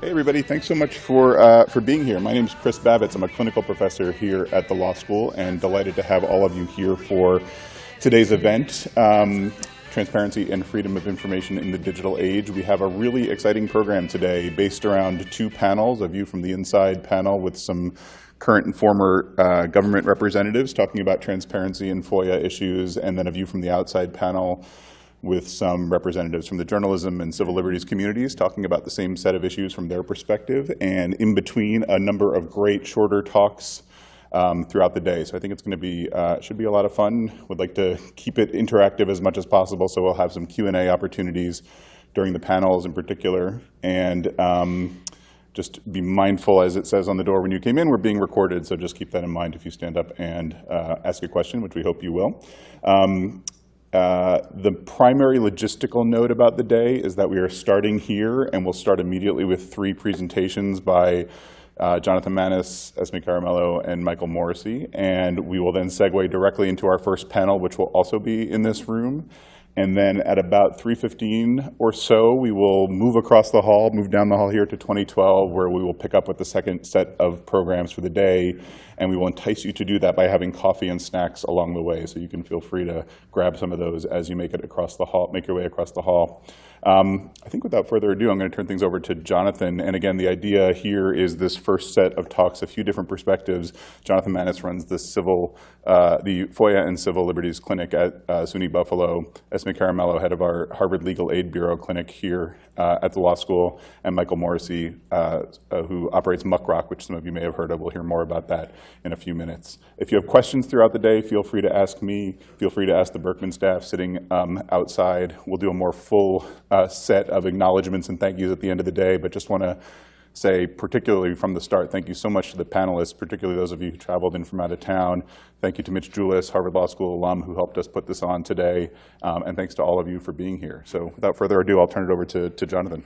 Hey everybody, thanks so much for, uh, for being here. My name is Chris Bavitz. I'm a clinical professor here at the law school and delighted to have all of you here for today's event. Um, transparency and freedom of information in the digital age. We have a really exciting program today based around two panels, a view from the inside panel with some current and former uh, government representatives talking about transparency and FOIA issues, and then a view from the outside panel with some representatives from the journalism and civil liberties communities talking about the same set of issues from their perspective, and in between a number of great shorter talks um, throughout the day. So I think it's going to be, uh, should be a lot of fun. Would like to keep it interactive as much as possible, so we'll have some Q&A opportunities during the panels in particular. And um, just be mindful, as it says on the door when you came in, we're being recorded, so just keep that in mind if you stand up and uh, ask a question, which we hope you will. Um, uh, the primary logistical note about the day is that we are starting here, and we'll start immediately with three presentations by uh, Jonathan Manes, Esme Caramello, and Michael Morisy. And we will then segue directly into our first panel, which will also be in this room. And then at about 3.15 or so, we will move across the hall, move down the hall here to 2012, where we will pick up with the second set of programs for the day. And we will entice you to do that by having coffee and snacks along the way. So you can feel free to grab some of those as you make it across the hall, make your way across the hall. Um, I think without further ado, I'm going to turn things over to Jonathan. And again, the idea here is this first set of talks, a few different perspectives. Jonathan Manes runs the civil, uh, the FOIA and Civil Liberties Clinic at uh, SUNY Buffalo. Esme Caramello, head of our Harvard Legal Aid Bureau clinic here uh, at the law school, and Michael Morisy, uh, uh, who operates Muckrock, which some of you may have heard of. We'll hear more about that in a few minutes. If you have questions throughout the day, feel free to ask me. Feel free to ask the Berkman staff sitting um, outside. We'll do a more full uh, set of acknowledgments and thank yous at the end of the day, but just want to say, particularly from the start, thank you so much to the panelists, particularly those of you who traveled in from out of town. Thank you to Mitch Julis, Harvard Law School alum, who helped us put this on today. Um, and thanks to all of you for being here. So without further ado, I'll turn it over to, to Jonathan.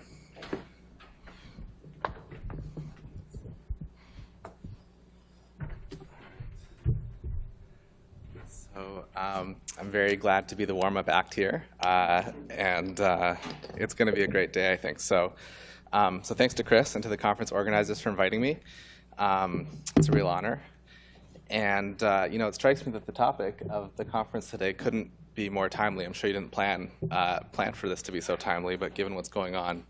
Um, I'm very glad to be the warm-up act here, uh, and uh, it's going to be a great day, I think. So, um, so thanks to Chris and to the conference organizers for inviting me. Um, it's a real honor. And uh, you know, it strikes me that the topic of the conference today couldn't be more timely. I'm sure you didn't plan uh, plan for this to be so timely, but given what's going on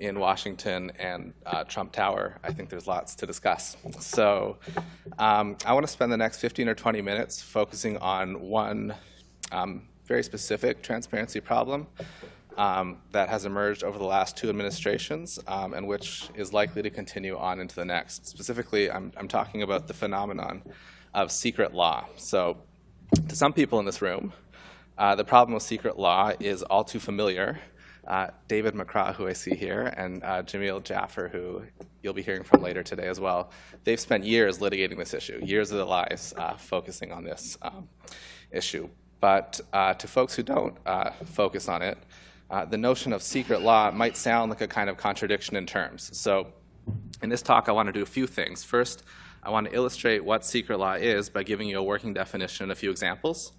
in Washington and uh, Trump Tower, I think there's lots to discuss. So um, I want to spend the next 15 or 20 minutes focusing on one um, very specific transparency problem um, that has emerged over the last two administrations um, and which is likely to continue on into the next. Specifically, I'm, I'm talking about the phenomenon of secret law. So to some people in this room, uh, the problem with secret law is all too familiar uh, David McCraw, who I see here, and uh, Jameel Jaffer, who you'll be hearing from later today as well. They've spent years litigating this issue, years of their lives uh, focusing on this um, issue. But uh, to folks who don't uh, focus on it, uh, the notion of secret law might sound like a kind of contradiction in terms. So in this talk, I want to do a few things. First, I want to illustrate what secret law is by giving you a working definition and a few examples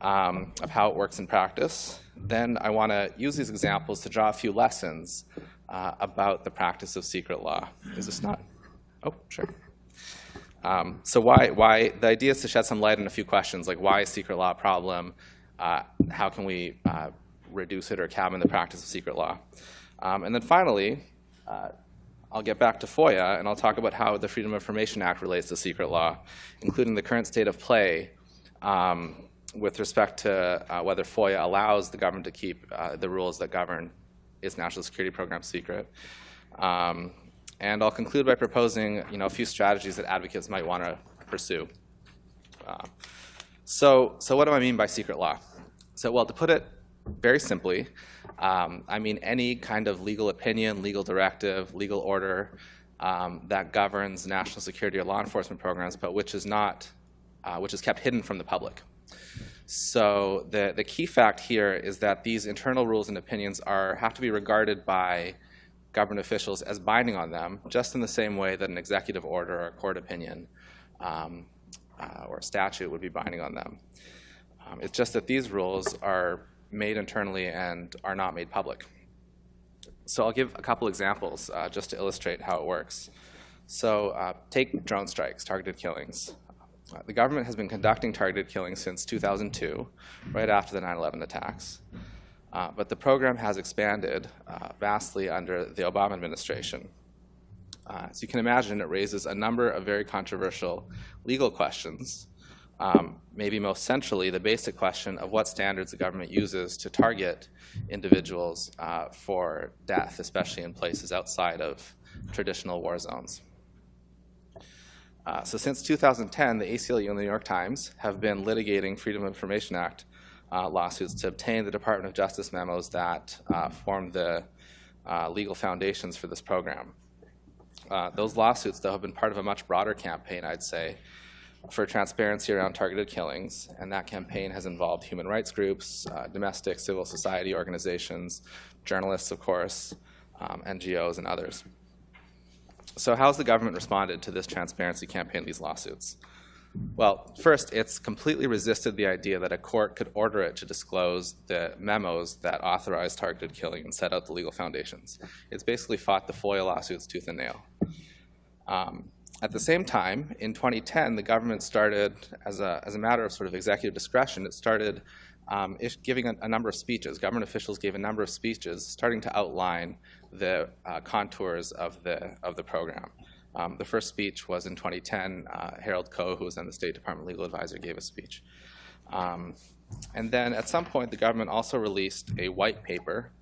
um, of how it works in practice. Then I want to use these examples to draw a few lessons uh, about the practice of secret law. Is this not? Oh, sure. Um, so why, why, the idea is to shed some light on a few questions, like why is secret law a problem? Uh, how can we uh, reduce it or cabin the practice of secret law? Um, and then finally, uh, I'll get back to FOIA and I'll talk about how the Freedom of Information Act relates to secret law, including the current state of play um, with respect to uh, whether FOIA allows the government to keep uh, the rules that govern its national security program secret. Um, and I'll conclude by proposing you know, a few strategies that advocates might want to pursue. Uh, so, so what do I mean by secret law? So, well, to put it very simply, um, I mean any kind of legal opinion, legal directive, legal order um, that governs national security or law enforcement programs, but which is not, uh, which is kept hidden from the public. So the, the key fact here is that these internal rules and opinions are, have to be regarded by government officials as binding on them, just in the same way that an executive order or a court opinion um, uh, or a statute would be binding on them. Um, it's just that these rules are made internally and are not made public. so I'll give a couple examples uh, just to illustrate how it works. So uh, take drone strikes, targeted killings. Uh, the government has been conducting targeted killings since 2002, right after the 9/11 attacks. Uh, but the program has expanded uh, vastly under the Obama administration. Uh, as you can imagine, it raises a number of very controversial legal questions. Um, maybe most centrally, the basic question of what standards the government uses to target individuals uh, for death, especially in places outside of traditional war zones. Uh, so since 2010, the ACLU and the New York Times have been litigating Freedom of Information Act uh, lawsuits to obtain the Department of Justice memos that uh, form the uh, legal foundations for this program. Uh, those lawsuits, though, have been part of a much broader campaign, I'd say, for transparency around targeted killings, and that campaign has involved human rights groups, uh, domestic civil society organizations, journalists, of course, um, NGOs, and others. So how has the government responded to this transparency campaign, these lawsuits? Well, first, it's completely resisted the idea that a court could order it to disclose the memos that authorized targeted killing and set out the legal foundations. It's basically fought the FOIA lawsuits tooth and nail. Um, at the same time, in 2010, the government started, as a, as a matter of sort of executive discretion, it started um, giving a, a, number of speeches. Government officials gave a number of speeches starting to outline the uh, contours of the, of the program. Um, the first speech was in 2010. Uh, Harold Koh, who was then the State Department legal advisor, gave a speech. Um, and then at some point, the government also released a white paper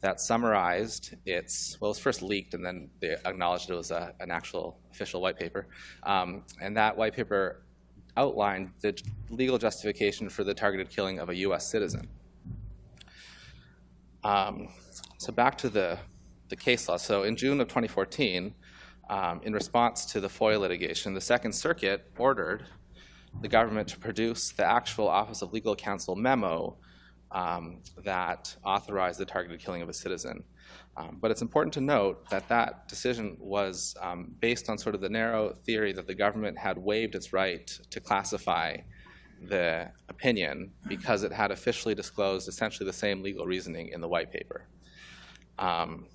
that summarized its, well, it was first leaked and then they acknowledged it was a, an actual official white paper. Um, and that white paper outlined the legal justification for the targeted killing of a US citizen. Um, so back to the, the case law. So in June of 2014, um, in response to the FOIA litigation, the Second Circuit ordered the government to produce the actual Office of Legal Counsel memo um, that authorized the targeted killing of a citizen. Um, but it's important to note that that decision was um, based on sort of the narrow theory that the government had waived its right to classify the opinion because it had officially disclosed essentially the same legal reasoning in the white paper. Um,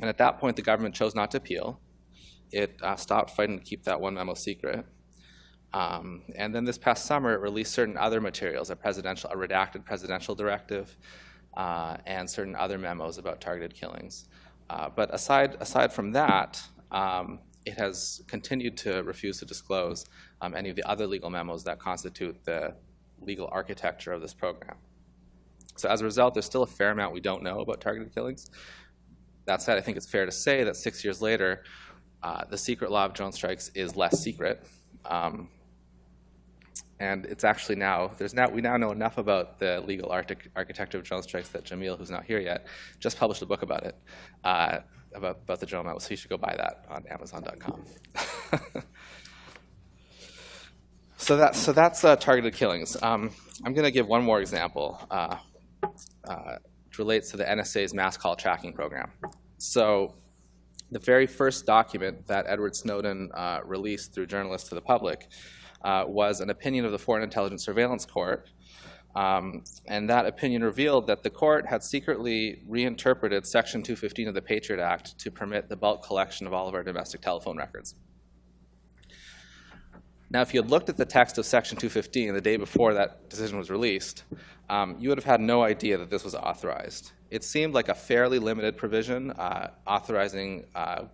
and at that point, the government chose not to appeal. It uh, stopped fighting to keep that one memo secret. Um, and then this past summer, it released certain other materials, a presidential, a redacted presidential directive, uh, and certain other memos about targeted killings. Uh, but aside, aside from that, um, it has continued to refuse to disclose um, any of the other legal memos that constitute the legal architecture of this program. So as a result, there's still a fair amount we don't know about targeted killings. That said, I think it's fair to say that six years later, uh, the secret law of drone strikes is less secret. Um, and it's actually now, there's now, we now know enough about the legal architecture of drone strikes that Jameel, who's not here yet, just published a book about it, uh, about, about the drone memo, so you should go buy that on amazon.com. so, that, so that's uh, targeted killings. Um, I'm going to give one more example. Uh, uh relates to the NSA's mass call tracking program. So the very first document that Edward Snowden uh, released through journalists to the public uh, was an opinion of the Foreign Intelligence Surveillance Court. Um, and that opinion revealed that the court had secretly reinterpreted Section 215 of the Patriot Act to permit the bulk collection of all of our domestic telephone records. Now, if you had looked at the text of Section 215 the day before that decision was released, um, you would have had no idea that this was authorized. It seemed like a fairly limited provision uh, authorizing uh,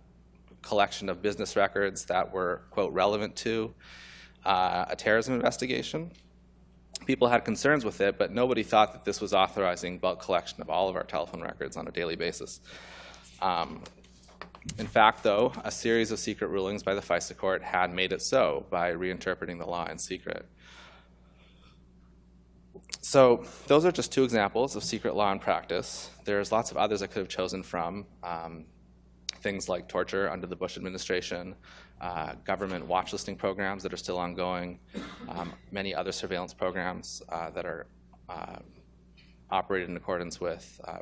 collection of business records that were, quote, relevant to uh, a terrorism investigation. People had concerns with it, but nobody thought that this was authorizing bulk collection of all of our telephone records on a daily basis. Um, in fact, though, a series of secret rulings by the FISA court had made it so by reinterpreting the law in secret. So those are just two examples of secret law in practice. There's lots of others I could have chosen from. Um, things like torture under the Bush administration, uh, government watchlisting programs that are still ongoing, um, many other surveillance programs uh, that are uh, operated in accordance with uh,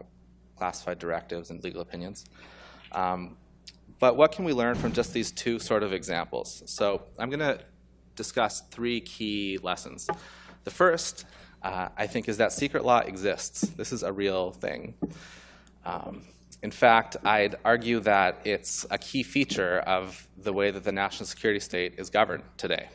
classified directives and legal opinions. Um, but what can we learn from just these two sort of examples? So I'm going to discuss three key lessons. The first, uh, I think, is that secret law exists. This is a real thing. Um, in fact, I'd argue that it's a key feature of the way that the national security state is governed today.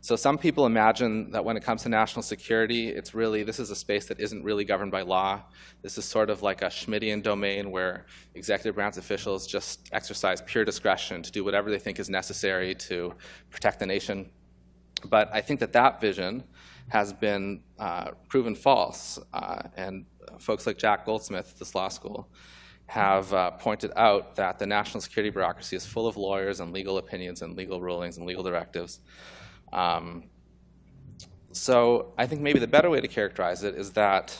So some people imagine that when it comes to national security, it's really, this is a space that isn't really governed by law. This is sort of like a Schmittian domain where executive branch officials just exercise pure discretion to do whatever they think is necessary to protect the nation. But I think that that vision has been uh, proven false. Uh, and folks like Jack Goldsmith at this law school have uh, pointed out that the national security bureaucracy is full of lawyers and legal opinions and legal rulings and legal directives. Um, so I think maybe the better way to characterize it is that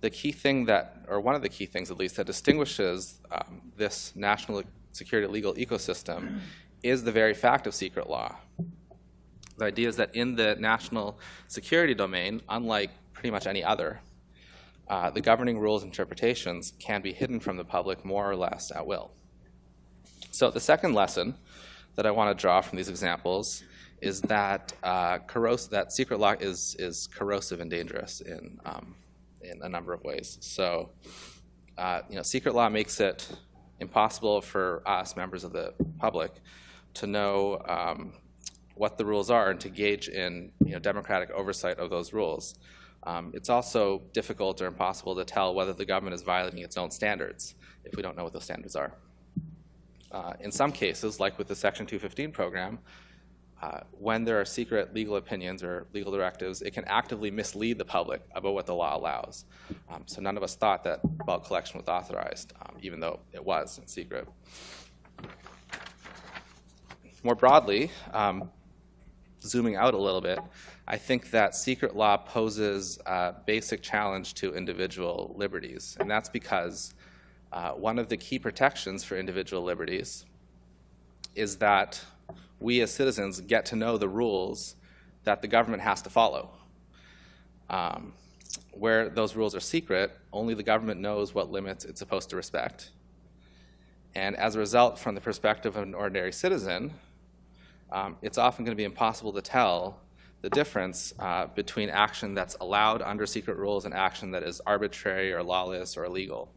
the key thing that, or one of the key things at least, that distinguishes um, this national security legal ecosystem is the very fact of secret law. The idea is that in the national security domain, unlike pretty much any other, uh, the governing rules and interpretations can be hidden from the public more or less at will. So the second lesson that I want to draw from these examples is that uh, that secret law is is corrosive and dangerous in um, in a number of ways. So, uh, you know, secret law makes it impossible for us, members of the public, to know um, what the rules are and to gauge in you know democratic oversight of those rules. Um, it's also difficult or impossible to tell whether the government is violating its own standards if we don't know what those standards are. Uh, in some cases, like with the Section 215 program, uh, when there are secret legal opinions or legal directives, it can actively mislead the public about what the law allows. Um, so none of us thought that bulk collection was authorized, um, even though it was in secret. More broadly, um, zooming out a little bit, I think that secret law poses a basic challenge to individual liberties, and that's because uh, one of the key protections for individual liberties is that we as citizens get to know the rules that the government has to follow. Um, where those rules are secret, only the government knows what limits it's supposed to respect. And as a result, from the perspective of an ordinary citizen, um, it's often going to be impossible to tell the difference uh, between action that's allowed under secret rules and action that is arbitrary or lawless or illegal.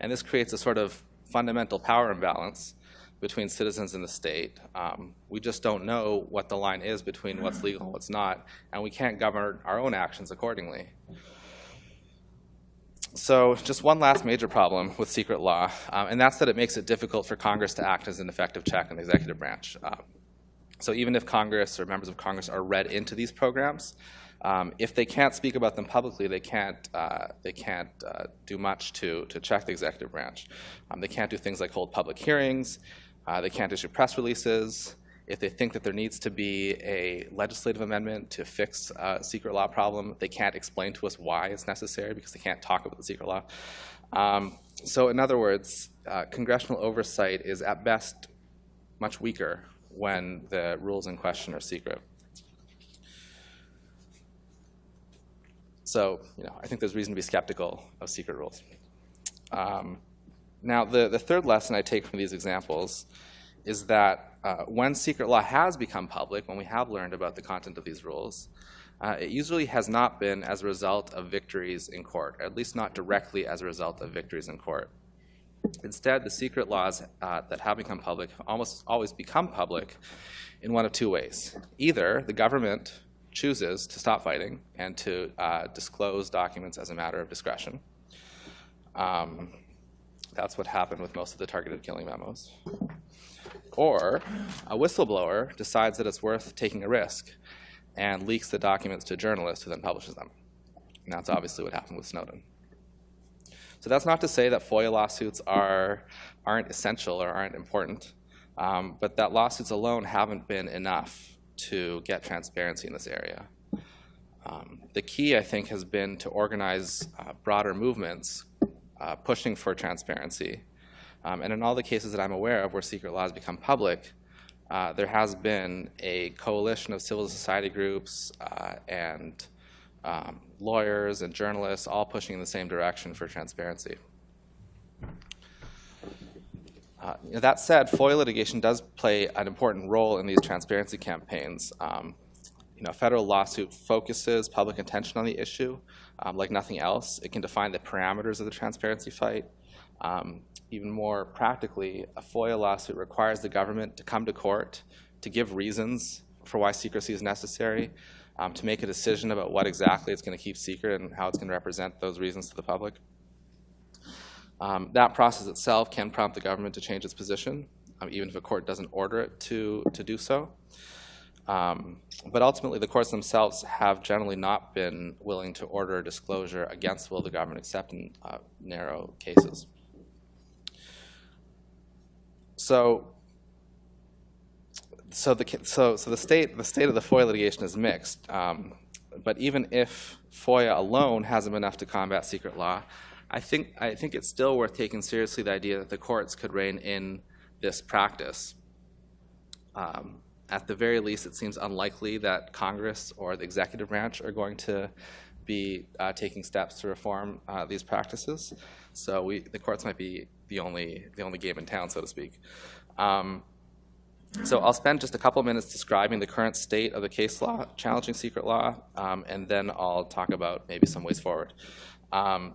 And this creates a sort of fundamental power imbalance between citizens and the state. Um, we just don't know what the line is between what's legal and what's not, and we can't govern our own actions accordingly. So just one last major problem with secret law, um, and that's that it makes it difficult for Congress to act as an effective check on the executive branch. Um, so even if Congress or members of Congress are read into these programs, um, if they can't speak about them publicly, they can't, uh, they can't uh, do much to, to check the executive branch. Um, they can't do things like hold public hearings. Uh, they can't issue press releases. If they think that there needs to be a legislative amendment to fix a secret law problem, they can't explain to us why it's necessary because they can't talk about the secret law. Um, so in other words, uh, congressional oversight is at best much weaker when the rules in question are secret. So, you know, I think there's reason to be skeptical of secret rules. Um, now, the, the third lesson I take from these examples is that uh, when secret law has become public, when we have learned about the content of these rules, uh, it usually has not been as a result of victories in court, at least not directly as a result of victories in court. Instead, the secret laws uh, that have become public have almost always become public in one of two ways. Either the government chooses to stop fighting and to uh, disclose documents as a matter of discretion, um, that's what happened with most of the targeted killing memos. Or a whistleblower decides that it's worth taking a risk and leaks the documents to journalists who then publishes them. And that's obviously what happened with Snowden. So that's not to say that FOIA lawsuits are, aren't essential or aren't important, um, but that lawsuits alone haven't been enough to get transparency in this area. Um, the key, I think, has been to organize uh, broader movements uh, pushing for transparency. Um, and in all the cases that I'm aware of where secret laws become public, uh, there has been a coalition of civil society groups uh, and um, lawyers and journalists all pushing in the same direction for transparency. Uh, you know, that said, FOIA litigation does play an important role in these transparency campaigns. Um, you know, a federal lawsuit focuses public attention on the issue um, like nothing else. It can define the parameters of the transparency fight. Um, even more practically, a FOIA lawsuit requires the government to come to court to give reasons for why secrecy is necessary, um, to make a decision about what exactly it's going to keep secret and how it's going to represent those reasons to the public. Um, that process itself can prompt the government to change its position, um, even if a court doesn't order it to, to do so. Um, but ultimately, the courts themselves have generally not been willing to order disclosure against will the government, except in uh, narrow cases. So, so the so so the state the state of the FOIA litigation is mixed. Um, but even if FOIA alone hasn't been enough to combat secret law, I think I think it's still worth taking seriously the idea that the courts could rein in this practice. Um, at the very least, it seems unlikely that Congress or the executive branch are going to be uh, taking steps to reform uh, these practices. So we, the courts might be the only, the only game in town, so to speak. Um, so I'll spend just a couple minutes describing the current state of the case law challenging secret law, um, and then I'll talk about maybe some ways forward. Um,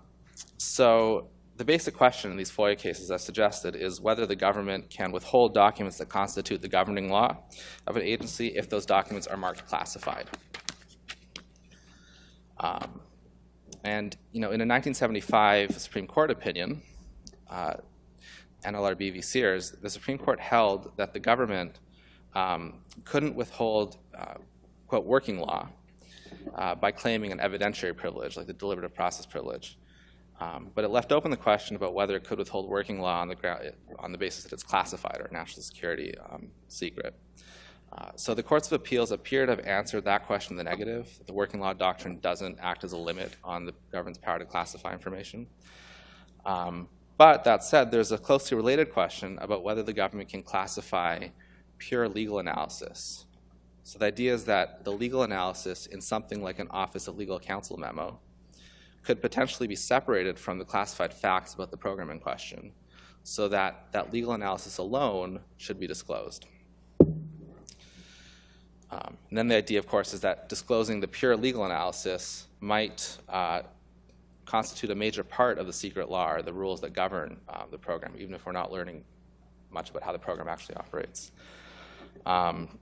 so the basic question in these FOIA cases, as suggested, is whether the government can withhold documents that constitute the governing law of an agency if those documents are marked classified. Um, and you know, in a 1975 Supreme Court opinion, uh, NLRB v. Sears, the Supreme Court held that the government um, couldn't withhold, uh, quote, working law uh, by claiming an evidentiary privilege, like the deliberative process privilege. Um, but it left open the question about whether it could withhold working law on the, on the basis that it's classified or national security um, secret. Uh, so the courts of appeals appear to have answered that question in the negative. The working law doctrine doesn't act as a limit on the government's power to classify information. Um, but that said, there's a closely related question about whether the government can classify pure legal analysis. So the idea is that the legal analysis in something like an Office of Legal Counsel memo could potentially be separated from the classified facts about the program in question so that that legal analysis alone should be disclosed. Um, and then the idea, of course, is that disclosing the pure legal analysis might uh, constitute a major part of the secret law or the rules that govern uh, the program, even if we're not learning much about how the program actually operates. Um,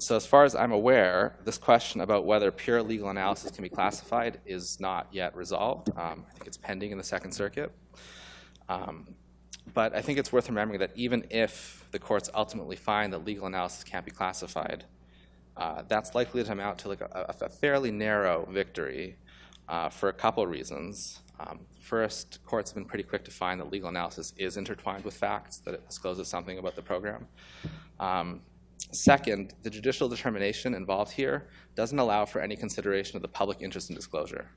so as far as I'm aware, this question about whether pure legal analysis can be classified is not yet resolved. Um, I think it's pending in the Second Circuit. Um, but I think it's worth remembering that even if the courts ultimately find that legal analysis can't be classified, uh, that's likely to amount to like a, a fairly narrow victory uh, for a couple reasons. Um, first, courts have been pretty quick to find that legal analysis is intertwined with facts, that it discloses something about the program. Um, Second, the judicial determination involved here doesn't allow for any consideration of the public interest in disclosure.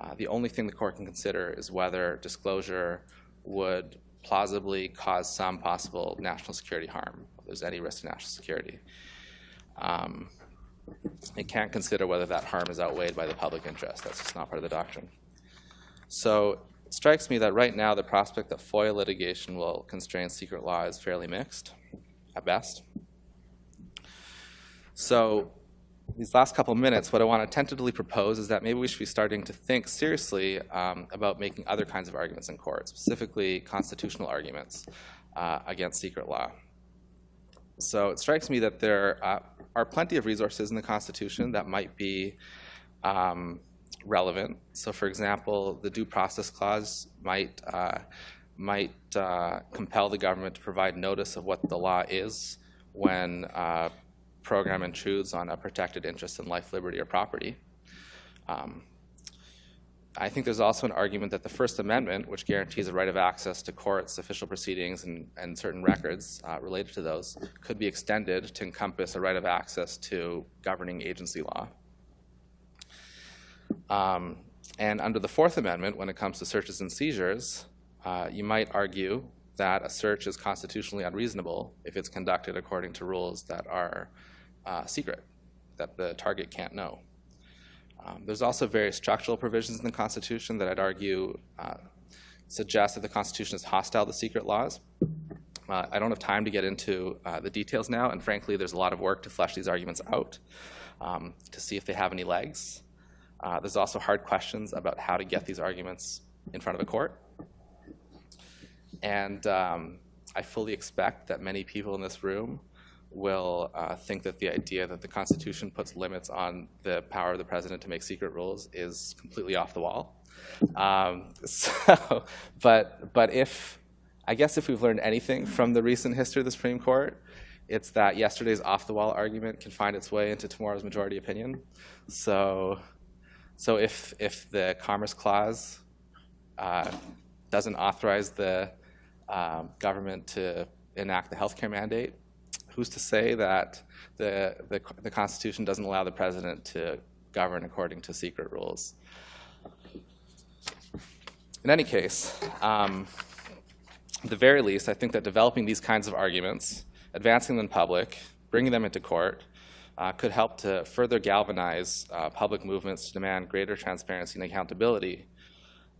Uh, the only thing the court can consider is whether disclosure would plausibly cause some possible national security harm, if there's any risk to national security. Um, it can't consider whether that harm is outweighed by the public interest. That's just not part of the doctrine. So it strikes me that right now the prospect that FOIA litigation will constrain secret law is fairly mixed, at best. So these last couple minutes, what I want to tentatively propose is that maybe we should be starting to think seriously um, about making other kinds of arguments in court, specifically constitutional arguments uh, against secret law. So it strikes me that there uh, are plenty of resources in the Constitution that might be um, relevant. So for example, the Due Process Clause might, uh, might uh, compel the government to provide notice of what the law is when uh, program intrudes on a protected interest in life, liberty, or property. Um, I think there's also an argument that the First Amendment, which guarantees a right of access to courts, official proceedings, and, and certain records uh, related to those, could be extended to encompass a right of access to governing agency law. Um, and under the Fourth Amendment, when it comes to searches and seizures, uh, you might argue that a search is constitutionally unreasonable if it's conducted according to rules that are uh, secret that the target can't know. Um, there's also various structural provisions in the Constitution that I'd argue uh, suggest that the Constitution is hostile to secret laws. Uh, I don't have time to get into uh, the details now, and frankly, there's a lot of work to flesh these arguments out. um, to see if they have any legs. Uh, there's also hard questions about how to get these arguments in front of a court. And um, I fully expect that many people in this room will uh, think that the idea that the Constitution puts limits on the power of the president to make secret rules is completely off the wall. Um, so, but, but if, I guess if we've learned anything from the recent history of the Supreme Court, it's that yesterday's off-the-wall argument can find its way into tomorrow's majority opinion. So, so if, if the Commerce Clause uh, doesn't authorize the um, government to enact the healthcare mandate, who's to say that the, the, the Constitution doesn't allow the president to govern according to secret rules? In any case, um, at the very least, I think that developing these kinds of arguments, advancing them in public, bringing them into court, uh, could help to further galvanize uh, public movements to demand greater transparency and accountability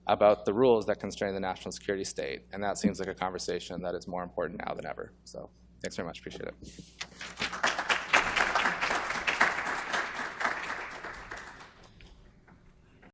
about the rules that constrain the national security state. And that seems like a conversation that is more important now than ever. So thanks very much. Appreciate it.